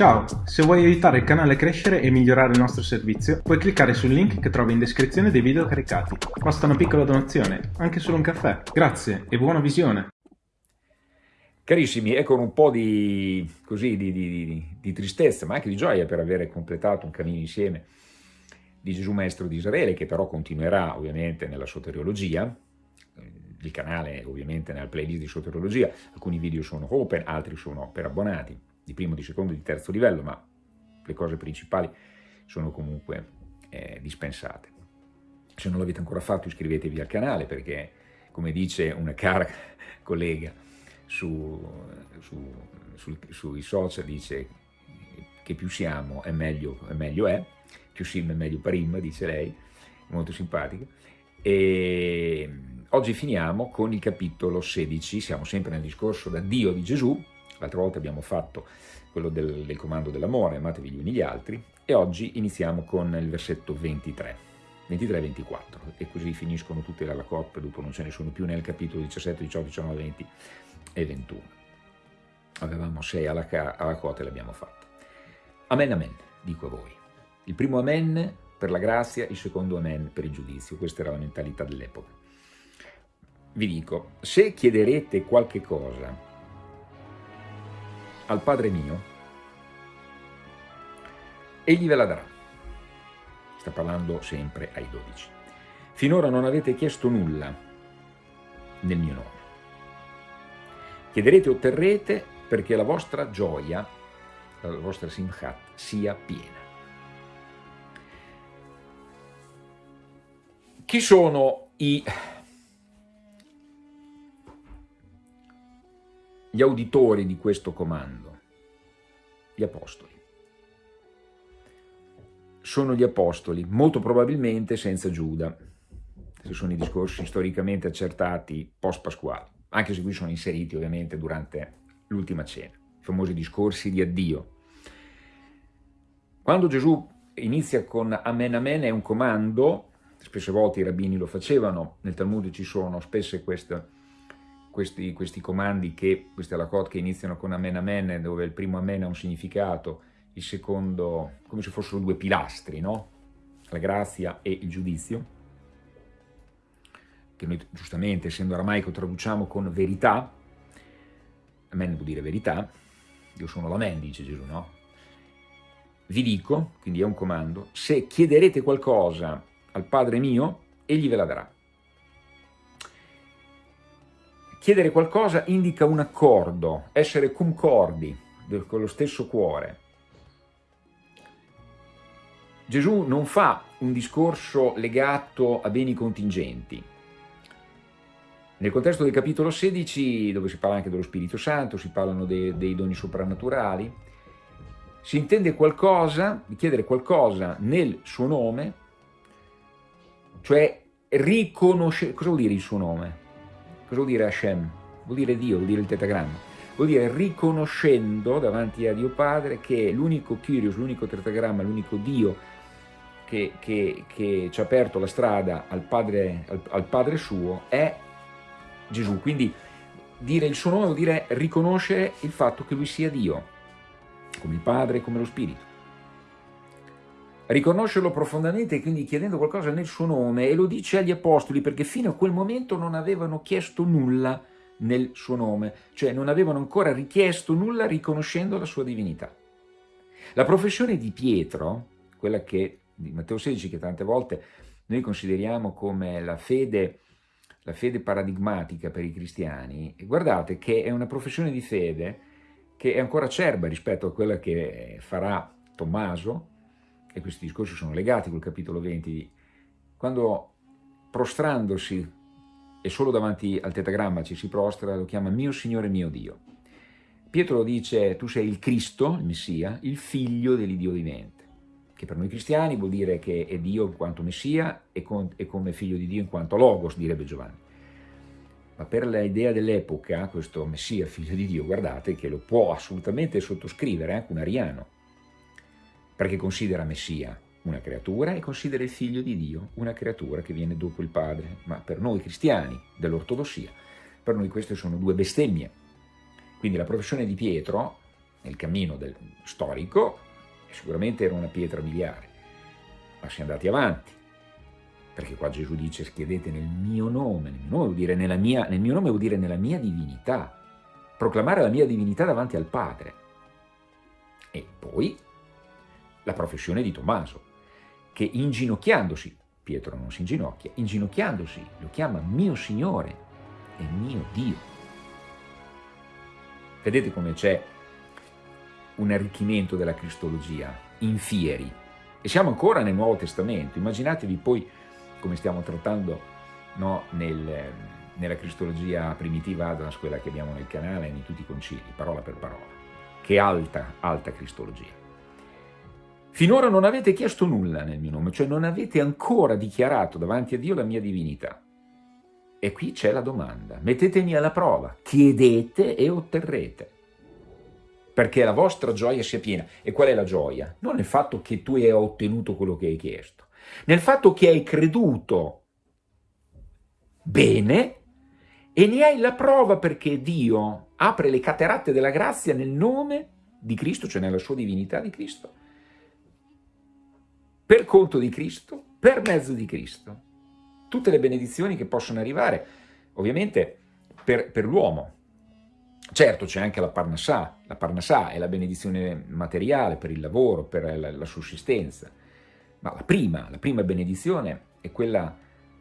Ciao, se vuoi aiutare il canale a crescere e migliorare il nostro servizio, puoi cliccare sul link che trovi in descrizione dei video caricati. Basta una piccola donazione, anche solo un caffè. Grazie e buona visione! Carissimi, ecco un po' di, così, di, di, di, tristezza, ma anche di gioia per aver completato un cammino insieme di Gesù Maestro di Israele, che però continuerà ovviamente nella soteriologia, il canale ovviamente nella playlist di soteriologia, alcuni video sono open, altri sono per abbonati, di primo, di secondo e di terzo livello, ma le cose principali sono comunque eh, dispensate. Se non l'avete ancora fatto iscrivetevi al canale perché, come dice una cara collega su, su, su, sui social, dice che più siamo e meglio, e meglio è, più sim e meglio parim, dice lei, molto simpatica. E oggi finiamo con il capitolo 16, siamo sempre nel discorso da Dio di Gesù, L'altra volta abbiamo fatto quello del, del comando dell'amore, amatevi gli uni gli altri, e oggi iniziamo con il versetto 23, 23 e 24, e così finiscono tutte le coppe, dopo non ce ne sono più nel capitolo 17, 18, 19, 20 e 21. Avevamo sei alla, alla cotta e l'abbiamo fatta. Amen, amen, dico a voi. Il primo amen per la grazia, il secondo amen per il giudizio. Questa era la mentalità dell'epoca. Vi dico, se chiederete qualche cosa al Padre mio, egli ve la darà. Sta parlando sempre ai dodici. Finora non avete chiesto nulla nel mio nome. Chiederete e otterrete perché la vostra gioia, la vostra simchat, sia piena. Chi sono i gli auditori di questo comando? Gli apostoli. Sono gli apostoli, molto probabilmente senza Giuda, se sono i discorsi storicamente accertati post-pasquali, anche se qui sono inseriti ovviamente durante l'ultima cena, i famosi discorsi di addio. Quando Gesù inizia con Amen Amen è un comando, spesse volte i rabbini lo facevano, nel Talmud ci sono spesse queste questi, questi comandi, che, queste alakot che iniziano con Amen Amen, dove il primo Amen ha un significato, il secondo come se fossero due pilastri, no? la grazia e il giudizio, che noi giustamente, essendo aramaico, traduciamo con verità, Amen vuol dire verità, io sono l'Amen, dice Gesù, no? Vi dico, quindi è un comando, se chiederete qualcosa al Padre mio, egli ve la darà. Chiedere qualcosa indica un accordo, essere concordi con lo stesso cuore. Gesù non fa un discorso legato a beni contingenti. Nel contesto del capitolo 16, dove si parla anche dello Spirito Santo, si parlano dei, dei doni soprannaturali, si intende qualcosa, chiedere qualcosa nel suo nome, cioè riconoscere, cosa vuol dire il suo nome? Cosa vuol dire Hashem? Vuol dire Dio, vuol dire il tetagramma. Vuol dire riconoscendo davanti a Dio Padre che l'unico Kyrios, l'unico tetagramma, l'unico Dio che, che, che, ci ha aperto la strada al padre, al, al padre suo è Gesù. Quindi dire il suo nome vuol dire riconoscere il fatto che Lui sia Dio, come il Padre e come lo Spirito riconoscerlo profondamente, quindi chiedendo qualcosa nel suo nome, e lo dice agli apostoli perché fino a quel momento non avevano chiesto nulla nel suo nome, cioè non avevano ancora richiesto nulla riconoscendo la sua divinità. La professione di Pietro, quella che, di Matteo 16, che tante volte noi consideriamo come la fede, la fede paradigmatica per i cristiani, guardate che è una professione di fede che è ancora acerba rispetto a quella che farà Tommaso, e questi discorsi sono legati col capitolo 20, quando prostrandosi e solo davanti al tetagramma ci si prostra, lo chiama mio Signore mio Dio. Pietro dice, tu sei il Cristo, il Messia, il figlio dell'Iddio vivente, che per noi cristiani vuol dire che è Dio in quanto Messia e, con, e come figlio di Dio in quanto Logos, direbbe Giovanni. Ma per l'idea dell'epoca, questo Messia, figlio di Dio, guardate che lo può assolutamente sottoscrivere anche un ariano, perché considera Messia una creatura e considera il figlio di Dio una creatura che viene dopo il padre. Ma per noi cristiani dell'ortodossia, per noi queste sono due bestemmie. Quindi la professione di Pietro nel cammino del, storico, sicuramente era una pietra miliare, ma si è andati avanti, perché qua Gesù dice schiedete nel mio nome, nel mio nome vuol dire nella mia, nel mio nome vuol dire nella mia divinità, proclamare la mia divinità davanti al Padre. E poi la professione di Tommaso, che inginocchiandosi, Pietro non si inginocchia, inginocchiandosi lo chiama mio Signore e mio Dio. Vedete come c'è un arricchimento della cristologia in fieri. E siamo ancora nel Nuovo Testamento. Immaginatevi poi come stiamo trattando no, nel, nella cristologia primitiva Adams, quella che abbiamo nel canale, in tutti i concili, parola per parola. Che alta, alta cristologia. Finora non avete chiesto nulla nel mio nome, cioè non avete ancora dichiarato davanti a Dio la mia divinità. E qui c'è la domanda, mettetemi alla prova, chiedete e otterrete, perché la vostra gioia sia piena. E qual è la gioia? Non nel fatto che tu hai ottenuto quello che hai chiesto, nel fatto che hai creduto bene e ne hai la prova perché Dio apre le cateratte della grazia nel nome di Cristo, cioè nella sua divinità di Cristo, per conto di Cristo, per mezzo di Cristo tutte le benedizioni che possono arrivare, ovviamente per, per l'uomo. Certo c'è anche la Parnassà, la Parnassà è la benedizione materiale per il lavoro, per la, la sussistenza, ma la prima, la prima benedizione è quella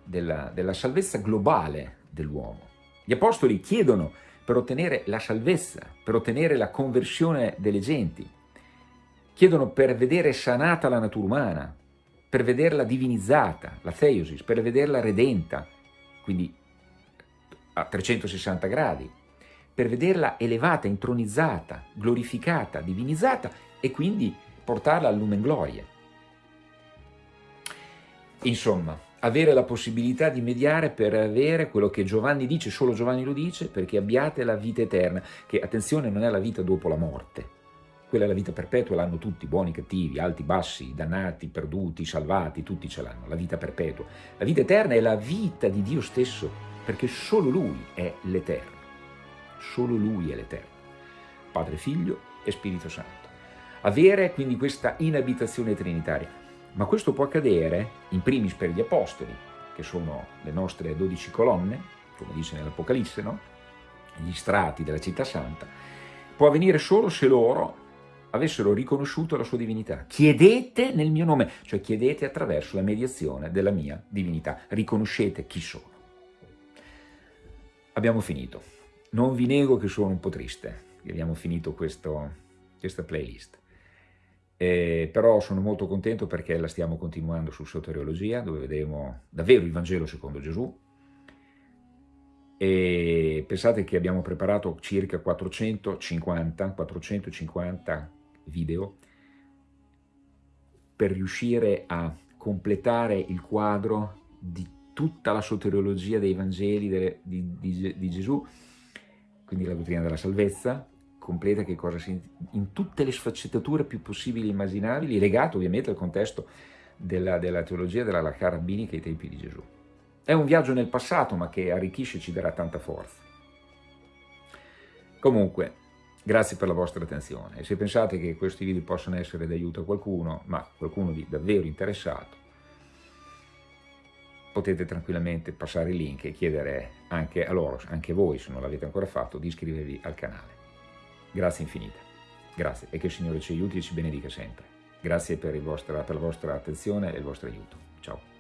della, della salvezza globale dell'uomo. Gli apostoli chiedono per ottenere la salvezza, per ottenere la conversione delle genti, chiedono per vedere sanata la natura umana, per vederla divinizzata, la theosis, per vederla redenta, quindi a 360 gradi, per vederla elevata, intronizzata, glorificata, divinizzata e quindi portarla al gloria. Insomma, avere la possibilità di mediare per avere quello che Giovanni dice, solo Giovanni lo dice, perché abbiate la vita eterna, che attenzione non è la vita dopo la morte, quella è la vita perpetua, l'hanno tutti, buoni, cattivi, alti, bassi, dannati, perduti, salvati, tutti ce l'hanno, la vita perpetua. La vita eterna è la vita di Dio stesso, perché solo Lui è l'Eterno, solo Lui è l'Eterno, Padre, Figlio e Spirito Santo. Avere quindi questa inabitazione trinitaria, ma questo può accadere in primis per gli Apostoli, che sono le nostre dodici colonne, come dice nell'Apocalisse, no? gli strati della città santa, può avvenire solo se loro avessero riconosciuto la sua divinità. Chiedete nel mio nome, cioè chiedete attraverso la mediazione della mia divinità. Riconoscete chi sono. Abbiamo finito. Non vi nego che sono un po' triste che abbiamo finito questo, questa playlist. Eh, però sono molto contento perché la stiamo continuando su soteriologia, dove vedremo davvero il Vangelo secondo Gesù, e pensate che abbiamo preparato circa 450, 450 video per riuscire a completare il quadro di tutta la soteriologia dei Vangeli de, di, di, di, Gesù, quindi la dottrina della salvezza, completa che cosa si, in tutte le sfaccettature più possibili e immaginabili, legato ovviamente al contesto della, della teologia della Lacca rabbinica ai tempi di Gesù. È un viaggio nel passato, ma che arricchisce e ci darà tanta forza. Comunque, Grazie per la vostra attenzione e se pensate che questi video possano essere d'aiuto a qualcuno, ma qualcuno di davvero interessato, potete tranquillamente passare il link e chiedere anche a loro, anche voi se non l'avete ancora fatto, di iscrivervi al canale. Grazie infinite, grazie e che il Signore ci aiuti e ci benedica sempre. Grazie per, vostra, per la vostra attenzione e il vostro aiuto. Ciao.